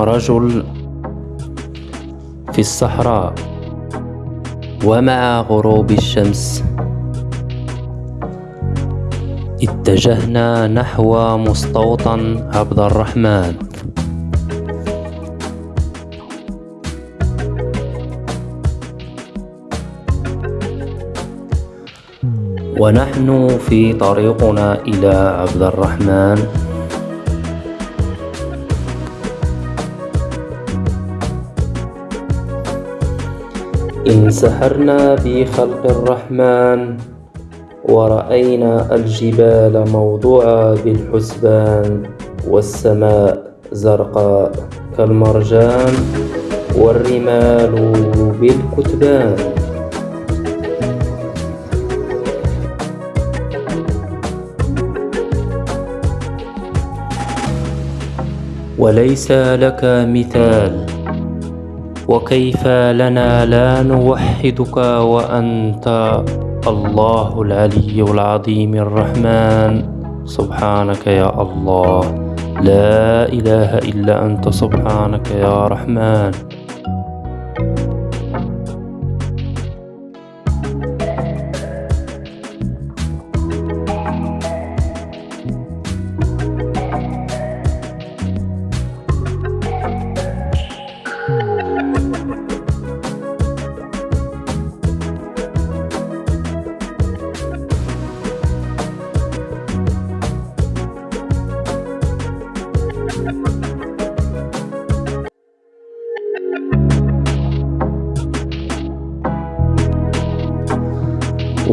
رجل في الصحراء ومع غروب الشمس. اتجهنا نحو مستوطن عبد الرحمن. ونحن في طريقنا إلى عبد الرحمن. انسحرنا بخلق الرحمن ورأينا الجبال موضوعة بالحسبان والسماء زرقاء كالمرجان والرمال بالكتبان. وليس لك مثال وكيف لنا لا نوحدك وأنت الله العلي العظيم الرحمن. سبحانك يا الله. لا إله إلا أنت سبحانك يا رحمن.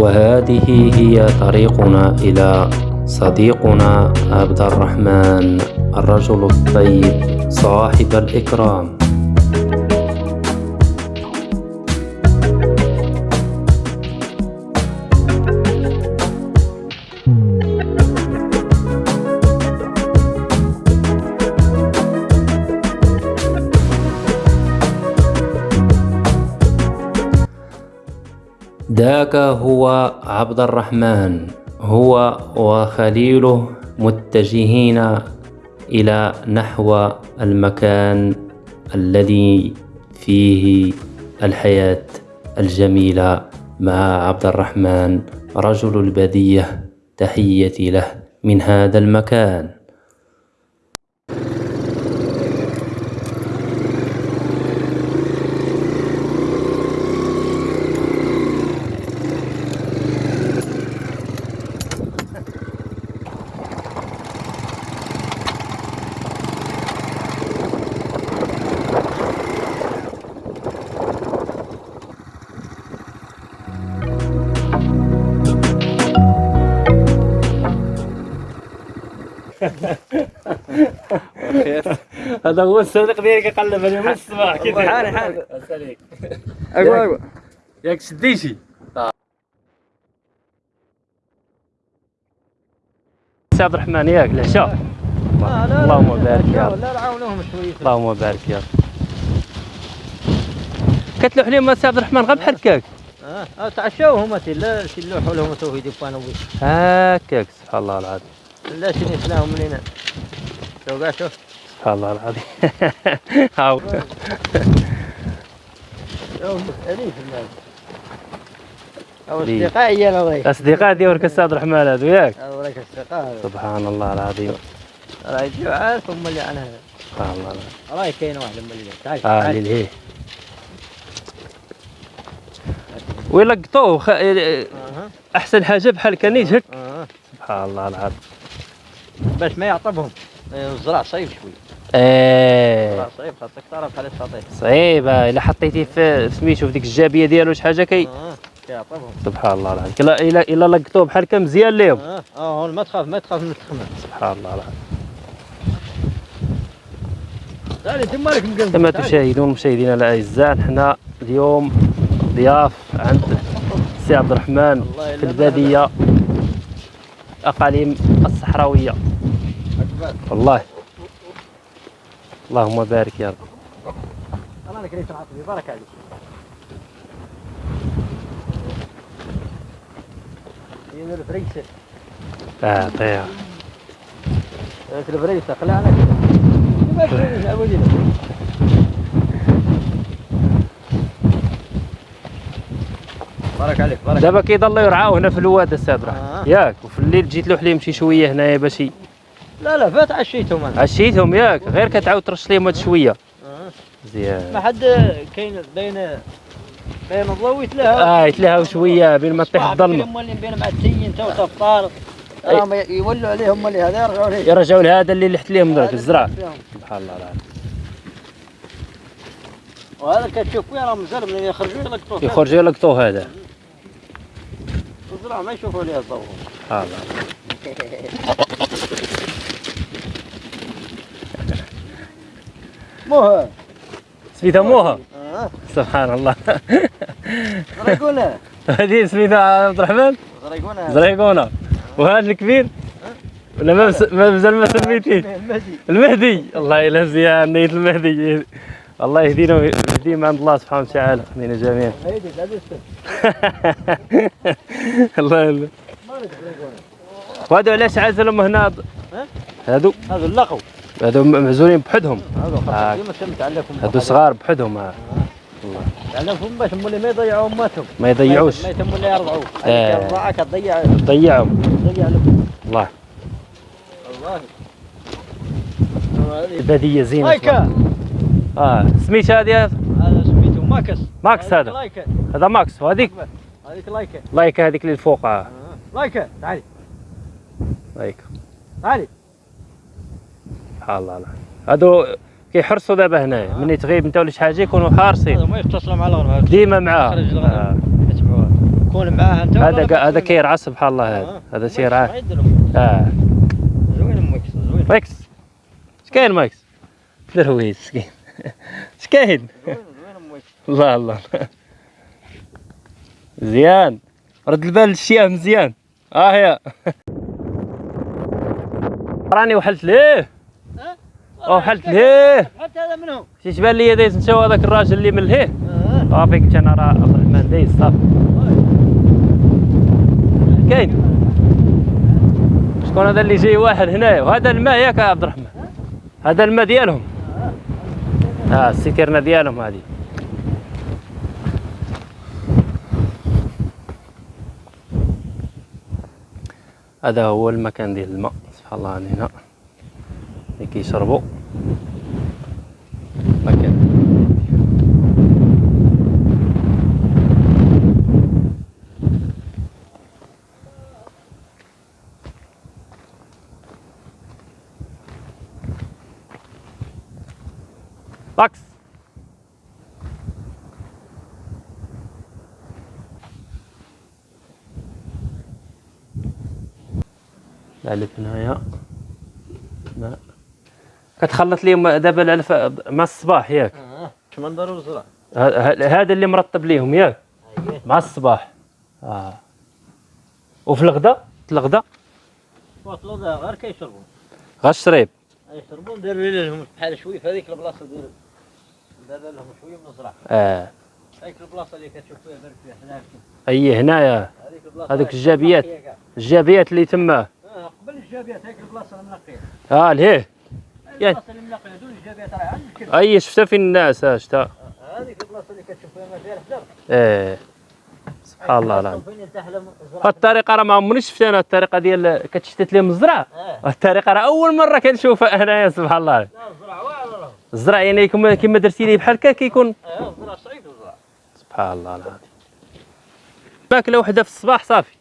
وهذه هي طريقنا إلى صديقنا عبد الرحمن الرجل الطيب صاحب الإكرام. ذاك هو عبد الرحمن هو وخليله متجهين إلى نحو المكان الذي فيه الحياة الجميلة مع عبد الرحمن رجل البدية تحيتي له من هذا المكان. هذا هو الصديق ديالك يقلب عليه من الصباح كيف حالي حالي اقوى اقوى ياك شديتي سي عبد الرحمن ياك العشاء اللهم بارك يا رب. لا نعاونوهم شوية. اللهم بارك يا رب. كتلوح لهم سي عبد الرحمن غير بحال هكاك آه آه تعشاو هما تي لا شي اللوحوا لهم تو يدي بانو هكاك سبحان الله العظيم. لا شي نسلاهم منين شوف كاع شوف سبحان الله العظيم. هاو. ليه؟ هي أنا وراك أصدقاء السي عبد الرحمن هذو ياك وراك أصدقاء. سبحان الله العظيم. راه يجيو عارف هم اللي عنها. سبحان الله العظيم. راه كاين واحد اللي تعال. آه تعال. للهيه ويلقطوه خ... أها. أحسن حاجة بحال كان هك سبحان الله العظيم. باش ما يعطبهم. الزرع صعيب شوي إيه. صعيب خاصك تعرف بحال السطيح صعيبة. إلا حطيتيه في سميتو في ديك الجابية ديالو شي حاجة كي؟ آه كيعطبهم سبحان الله العظيم. إلا إلا إلا لقطوه بحال هكا مزيان ليهم آه آه ما تخاف ما تخاف من التخمه سبحان الله العظيم. كما تشاهدون مشاهدينا الأعزاء. حنا اليوم ضياف عند السي عبد الرحمن في البادية. أقاليم الصحراوية. والله. اللهم بارك يا رب. الله لك بارك عليك. هنا الفريسة. آه طيب. الفريسة قلعنا بارك عليك بارك دابا كيضل يرعاو هنا في الواد السادره آه. ياك وفي الليل جيت له حليم شي شوية هنايا باش لا لا فات عشيتهم أنا. عشيتهم ياك غير كتعاود ترش ليهم هاد شوية. آه. مزيان ما حد كاين بين بين الضوء يتلهى آه يتلهاو شوية بين ما تطيح الظلمة. مولين بين معتيين تو تفطار. راهم يولوا عليهم اللي هذا يرجعوا ليه يرجعوا لهذا اللي لحت ليهم درك الزرع. سبحان الله العظيم وهذا كتشوف وين راهم مازال من يخرجوا يلقطوه يخرجوا يلقطوه هذا. الزرع ما يشوفوا ليه الضوء سبحان الله. مو هو سميتها موها. آه. سبحان الله. زريقونه هذه سميتها عبد الرحمن؟ زريقونه زريقونه وهذا الكبير؟ ولا ما مازال ما سميتيه؟ مهدي المهدي. الله يلا مزيان نيت المهدي. الله يهدينا ويهديهم عند الله سبحانه وتعالى. يهدينا جميعا الله زريقونه وهذو علاش عازلهم هنا ها؟ هادو. هذا هادو معزولين بحدهم. آه. هادو صغار بحدهم. آه. تعلمهم باش مولي ما يضيعوا اماتهم ما يضيعوش. ما يتم ولا يرضعوا. آه. هذيك الرضاعه كتضيع ضيعهم تضيع. لهم الله. والله. هذه زينه لايكا آه سميت هذه هذا سميته ماكس. ماكس هذا. لايكا. هذا ماكس وهذيك هذيك لايكا. لايك هذيك اللي الفوق. آه. لايكا. تعالي. لايك تعالي. سبحان الله. العظيم. هادو كيحرسوا دابا هنايا. ملي تغيب انت ولا شي حاجة يكونوا حارسين. ما يتصلوا مع الغرب ديما آه. يتبعوها. كون معاه انت هذا هذا كيرعى سبحان الله. هذا آه. هذا تيرعى. آه. زوين ماكس زوين. ماكس اش كاين ماكس درويش مسكين اش كاين الله الله. مزيان رد البال للشياه مزيان آه يا. راني وحلت ليه؟ وحلت ليه؟ حتى هذا منهم شي تبان لي دايز نشاو هذاك الراجل اللي من لهيه. آه. صافي كنت أنا راه عبد الرحمن دايز صافي كاين. شكون هذا اللي جاي واحد هنايا وهذا الماء ياك يا عبد الرحمن. هذا الماء ديالهم. آه السكرنا ديالهم هذه. هذا هو المكان ديال الماء. سبحان الله عن هنا. اللي كيشربوا باكس هنايا ماء كتخلط ليهم دابا العلف مع الصباح ياك. آه اش منظر الزرع ه- ه- هذا اللي مرطب ليهم ياك. اييه مع الصباح. آه. وفي الغدا؟ الغدا؟ ذا غير كيشربوا. غا الشريب يشربون داروا لهم بحال شوي في هذيك البلاصة ديال دار لهم شوية من الزرع. آه. هذيك البلاصة اللي كتشوف فيها برك فيها هناك أي هنايا هذيك البلاصة هذوك الجابيات. الجابيات اللي تما. آه قبل الجابيات هذيك البلاصة المنقيه آه لهيه الكل أي شفتها فين الناس؟ آه شفتها هذيك البلاصه اللي كتشوف فيها فيها الحجر إيه. سبحان الله العظيم. الطريقة راه ما عمرني شفتها أنا الطريقة ديال كتشتت لهم الزرع. آه الطريقة راه أول مرة كنشوفها انايا سبحان الله. لا الزرع واعر الزرع يعني كما درتي لي بحال هكا كيكون. آه الزرع صعيب الزرع. سبحان الله العظيم. ماكله وحدة في الصباح صافي.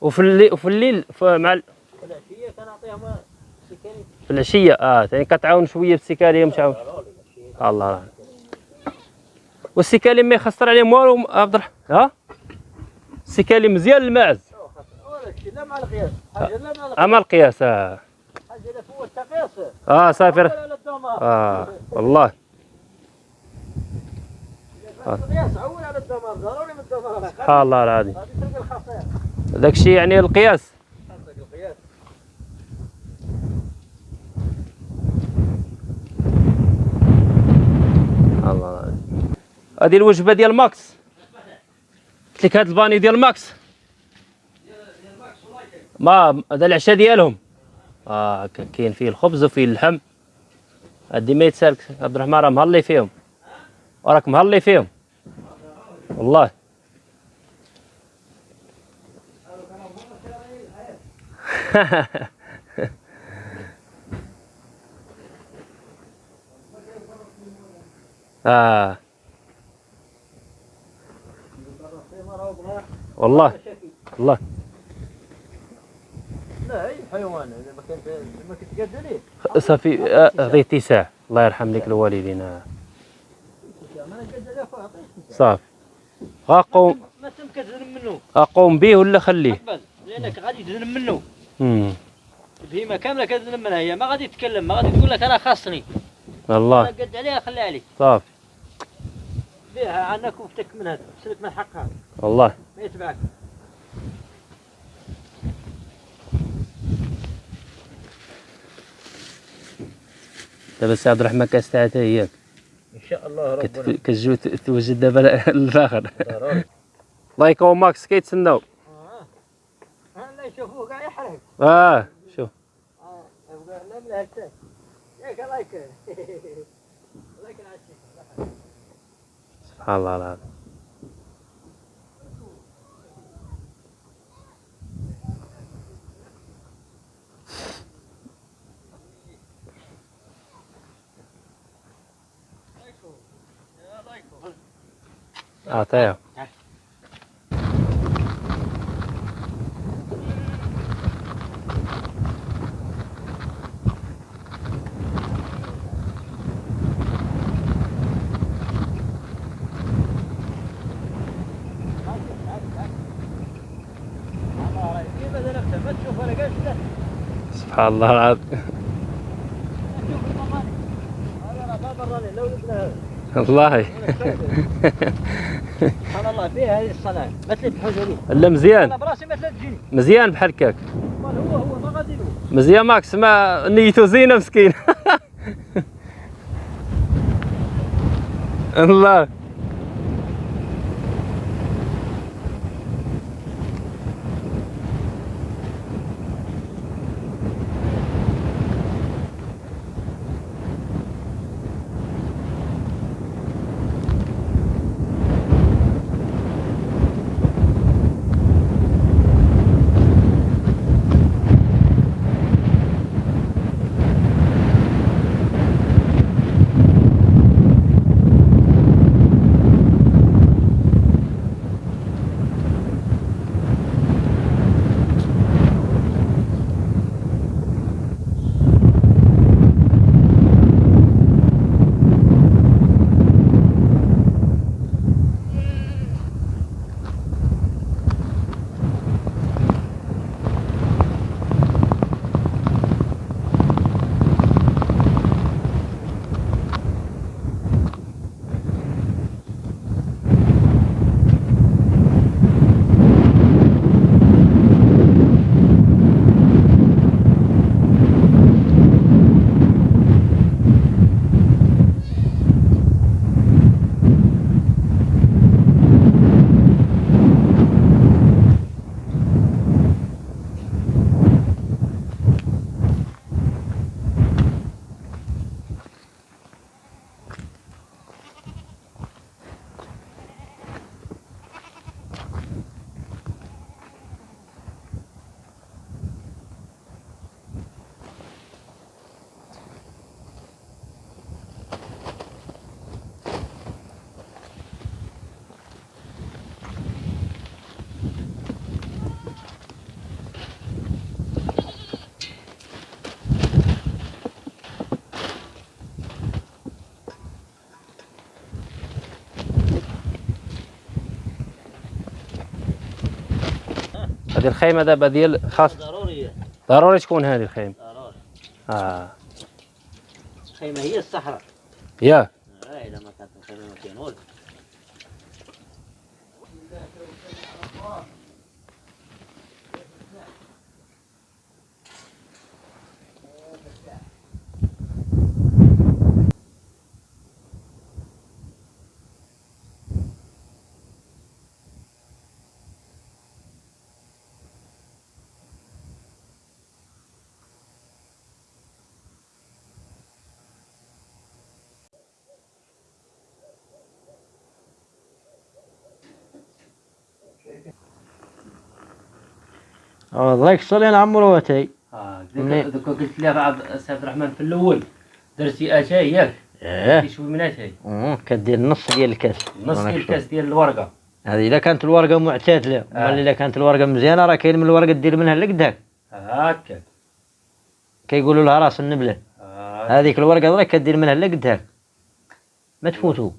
وفي الليل وفي الليل مع ال- العشيه سكاني في العشيه آه يعني كتعاون شوية بالسكالي متعاون الله. العظيم والسكالي ما يخسر عليهم والو عبد الرحمن. ها؟ السكالي مزيان الماعز. لا مع القياس لا مع القياس آه, آه صافي راه- آه والله. سبحان الله العظيم. هذه تلقى الخاصيه داك الشيء يعني القياس. هذه الوجبة ديال ماكس. قلت لك هذا الباني ديال ماكس. ما هذا العشاء ديالهم. آه كاين فيه الخبز وفيه اللحم. هادي ما يتسالك عبد الرحمن راه مهلي فيهم. وراك مهلي فيهم. والله. آه. والله والله. لا أي حيوان ما كنت ما كنت قد ليه صافي آه، عطيه اتساع. الله يرحم لك الوالدين. آه. صافي. غاقوم ما تمك تذنب منه. أقوم به ولا خليه؟ لأنك غادي تذنب منه. امم بهيمه كاملة كتذنب منها. هي ما غادي تتكلم ما غادي تقول لك أنا خاصني. أنا والله قد عليها خليها عليك صافي. بيها عنك وفتك منها تسلك من حقها. والله. ما يتبعك دابا سي عبد الرحمن كاس تاعتها هياك إن شاء الله ربنا. ت- توجد دابا الآخر. الله يقوم ماكس كيتسناو. آه لا يشوفوه قاعد يحرق آه شوف. آه يبقى هكذا ياك الله الله سبحان الله العظيم. له سبحان الله. العظيم ما والله. سبحان الله فيها هذه الصناعة مثل الحجري لا مزيان. أنا براسي مثل الجن مزيان بحال هكاك. هو هو ما غادي مزيان ماكس ما نيته زينة مسكين الله. هذه الخيمة دابا ديال خاص. ضروري. ضروري تكون هذه الخيمة. ضروري. آه. الخيمة هي الصحراء. يا. الله يكسر عمرو وتي آه؟ دوكا قلت لي بعض عبد الرحمن في الأول درتي اتاي ياك؟ درتي شوي من اتاي مم، كدير نص ديال الكاس. نص ديال. الكاس ديال الورقة. هذه إذا كانت الورقة معتدلة آه. امال إذا كانت الورقة مزيانة راه كاين من الورقة دير منها لقداك هكا كيقولوا لها راس النبلة. آه. هذيك الورقة راك كدير منها لقداك ما تفوتوا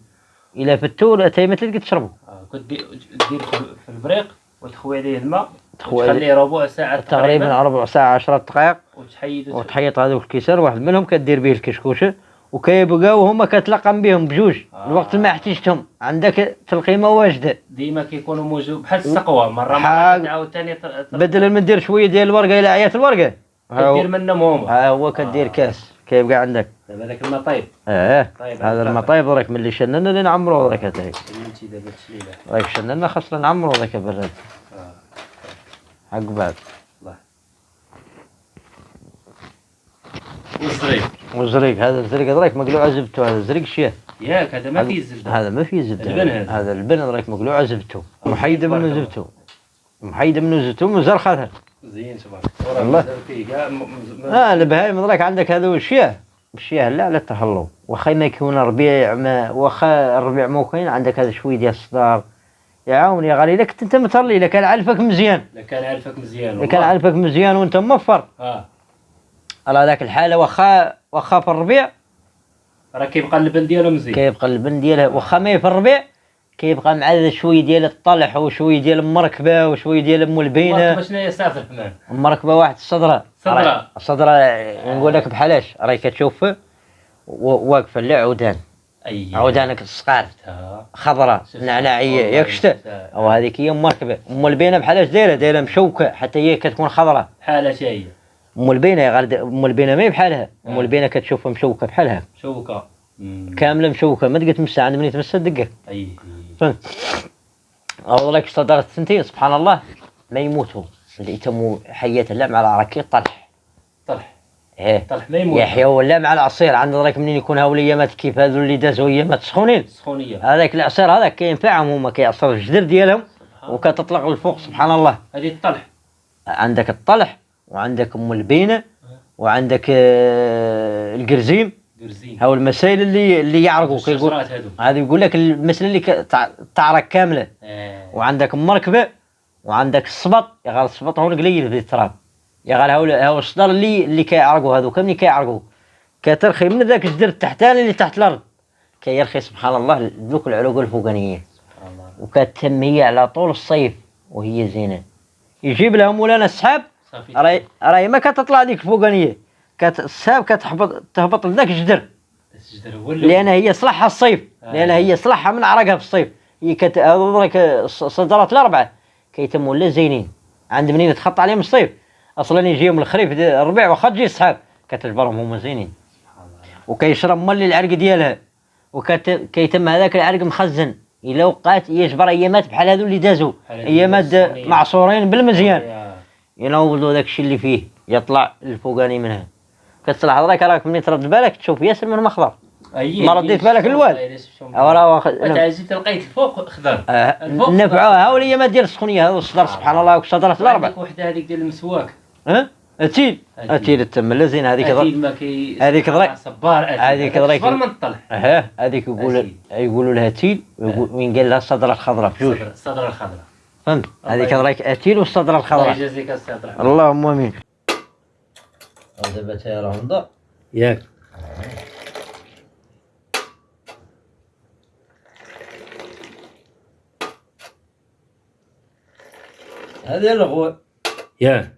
إلا فتوا لا تاي ما تلقى تشربوا آه. كنت دي- دير في البريق وتخوي عليه الماء. تخليه ربع ساعة تقريبا. ربع ساعة 10 دقائق. وتحيد وتحيط هذوك الكيسان واحد منهم كدير به الكشكوشة وكيبقاو هما كتلقم بهم بجوج. آه. الوقت اللي ما احتجتهم. عندك تلقيمة واجدة. ديما كيكونوا موجود بحال السقوة. مرة مرة تعاود ثاني بدل ما ندير شوية ديال الورقة إلى عيات الورقة. كدير منهم هما. ها هو كدير آه. كاس. كيبقى عندك. دابا داك الماء طيب آه طيب، هذا هذا المطايب راك ملي شننا اللي نعمرو راك هذاك. دابا تشليله راك شننا خاصنا نعمرو ذاك براد حق بعد الله. والصغير والزريق هذا الزريق راك مقلوع زبته هذا الزريق شيه ياك هذا ما فيه الزبده هذا ما فيه زبدة. البن هذا. هذا البن راك مقلوع زبته تبارك منه. زبته محيدة منه زبته ومزرخه زين تبارك والله. الله. آه البهايم راك عندك هذا والشياه الشياه لا على التهلو واخا ما يكون ربيع ما واخا الربيع مو كاين عندك هذا شوية ديال الصدار يعاون يا غالي كنت أنت مترلي الا كان علفك مزيان. لا كان عارفك مزيان الا كان علفك مزيان وأنت موفر. آه. على هذاك الحالة واخا واخا في الربيع؟ راه كيبقى اللبن ديالو مزيان. كيبقى اللبن ديالها واخا ما في الربيع؟ كيبقى مع شوية ديال الطلح وشويه ديال المركبة وشويه ديال أم البينة. شنو هي سافر الرحمن المركبة واحد الصدرة. راي- الصدرة نقول لك بحالاش. راهي كتشوف واقفة لا عودان أي عودانك الصقار. خضراء. نعناعية والله ياك شتا شفتها. أو هذيك هي مركبه أم البينة بحالاش دايرة؟ دايرة مشوكة حتى هي كتكون خضراء حالة شيء أم البينة يا غالي أم البينة ما هي بحالها. أم آه. البينة كتشوفها مشوكة بحالها. مم. كاملة مشوكة ما تقدر تمسها عند من تمسها دقك اي أو لك صدرت سنتين سبحان الله ما يموتوا. اللي يتموا حياة لا مع العراكي طلح طلح إيه. يحيى ولا مع العصير. عند راك منين يكون هاول ايامات كيف هذو اللي دازوا ايامات سخونين. سخونية. هذاك العصير هذاك كينفعهم هما كيعصروا الجدر ديالهم وكتطلق للفوق سبحان الله. هذه الطلح. عندك الطلح وعندك أم البينه وعندك آه، القرزيم. هاو المسائل اللي اللي يعرقوا. كيقول هذا يقول لك المسألة اللي تعرق كاملة. آه. وعندك المركبه وعندك الصبط يا غال الصبط هو قليل في التراب. يا غال هو هو الصدر اللي اللي كيعرقوا هذوك اللي كيعرقوا كترخي من ذاك الجدر التحتاني اللي تحت الأرض. كيرخي سبحان الله ذوك العروق الفوقانيه سبحان الله. وكتتم هي على طول الصيف وهي زينة. يجيب لها مولانا السحاب. راهي راهي ما كتطلع ديك الفوقانية. كت السحاب كتهبط تهبط لذاك الجدر. الشجر لأن هي صلحها الصيف. آه. لأن هي صلحها من عرقها في الصيف. هي كت الصدرات الأربعة. كيتموا لا زينين عند منين تخط عليهم الصيف. أصلا يجيهم الخريف الربيع واخا تجي السحاب كتجبرهم هما زينين. وكيشرب ملي العرق ديالها. وكيتم هذاك العرق مخزن. إلا وقعت يجبر ايامات بحال هذو اللي دازوا ايامات. معصورين بالمزيان. يا- ينوضوا داك الشيء اللي فيه. يطلع الفوقاني منها. كتصلح هذاك راك ملي ترد بالك تشوف ياسر منهم اخضر أي- ما رديت بالك الوال. أو راه تعزيت لقيت الفوق خضر. آه، الفوق نفعوها. هاو الايامات ديال السخونية هذا الصدر سبحان الله وصدرت الاربعه عندك وحدة هذيك ديال المسواك. ها؟ أتيل. أتيل. التم. لا زين هذيك هذيك ضر- ما كي هذيك ضري- صبار. هذيك ضريك- صفر من الطلح ها هذيك يقول. يقولوا لها تيل وين قال لها الصدر الخضراء. بجوج الصدر- الصدر الخضراء. فهمت؟ الله هذيك. رايك أتيل والصدر الله الخضراء. يجازيك الصدر. اللهم آمين. دابا تا راهم ضاع ياك. هذه الرغوه يا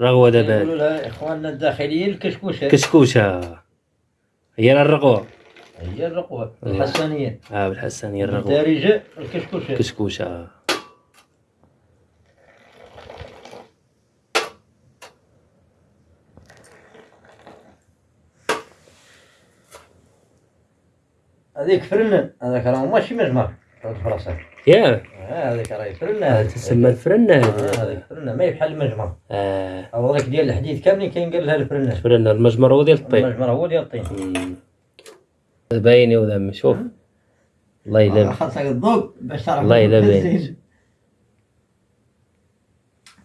رغوة يقولوا لها إخواننا الداخليين الكشكوشه كشكوشة. هي الرغوة. هي الرقوه الله. الحسانية. آه بالحسن هي الرغوة الدارجه الكشكوشة. كشكوشة. هذيك فرنان هذاك راه ماشي مجمر في راسك يا. آه، هذيك راهي فرنان تسمى الفرنة آه، هذه هذيك فرنان ما بحال المجمر. آه. أو هذاك ديال الحديد كاملين كاين لها الفرنان فرنة المجمر هو ديال الطين. المجمر هو ديال الطين. مم. بايني وذم شوف. الله يلم خاصك الضوء باش تعرف الله يلا باين. تزيد.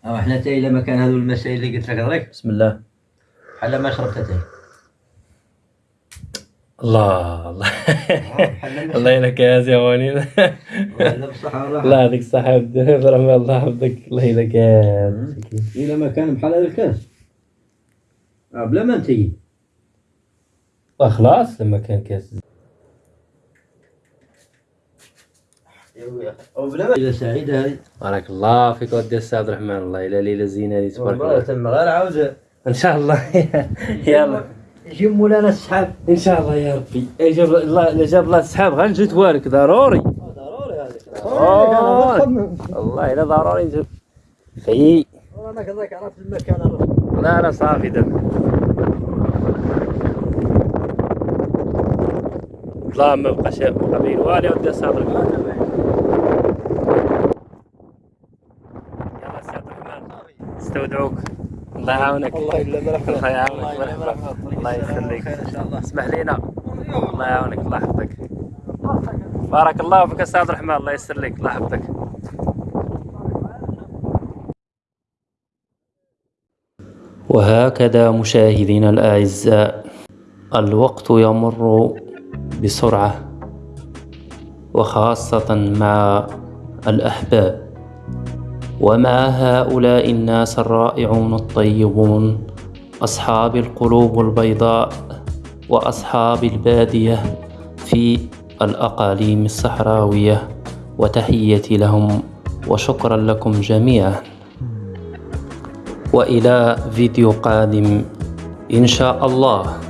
أو إحنا تاي لما كان هذو المسائل اللي قلت لك هذيك بسم الله. بحال ما شربت تاي الله. الله. الله يلك يا بصحة والله الله يعطيك الصحة عبد الرحمن الله يحفظك. الله يلك يا مسكين. إلا ما كان بحال هذا الكاس آه، بلا ما انتي خلاص لما كان كاس. أو بلا ما. سعيدة هذه. بارك الله فيك ودي السي عبد الرحمن الله. إلى ليله زينة هذه تبارك الله. تم غير عاود إن شاء الله. يلا. يجيب مولانا السحاب. إن شاء الله يا ربي. إيه جاب الله إلا جاب الله السحاب غنجي توالك. ضروري. ضروري هذيك أوه. والله الا ضروري في أنا كذاك عرفت المكان عرفت لا لا صافي دابا لا ما بقاش بقى بين والي ودي السي عبد الرحمن يلا السي عبد الرحمن استودعوك. الله يعاونك الله يعاونك. الله يخليك. إن شاء الله. اسمح لينا. الله يعاونك. الله يحفظك. بارك الله فيك أستاذ عبد الرحمن الله يسر لك. الله يحفظك. وهكذا مشاهدينا الأعزاء الوقت يمر بسرعة وخاصة مع الأحباب. ومع هؤلاء الناس الرائعون الطيبون أصحاب القلوب البيضاء وأصحاب البادية في الأقاليم الصحراوية وتحيتي لهم وشكرا لكم جميعا. وإلى فيديو قادم إن شاء الله.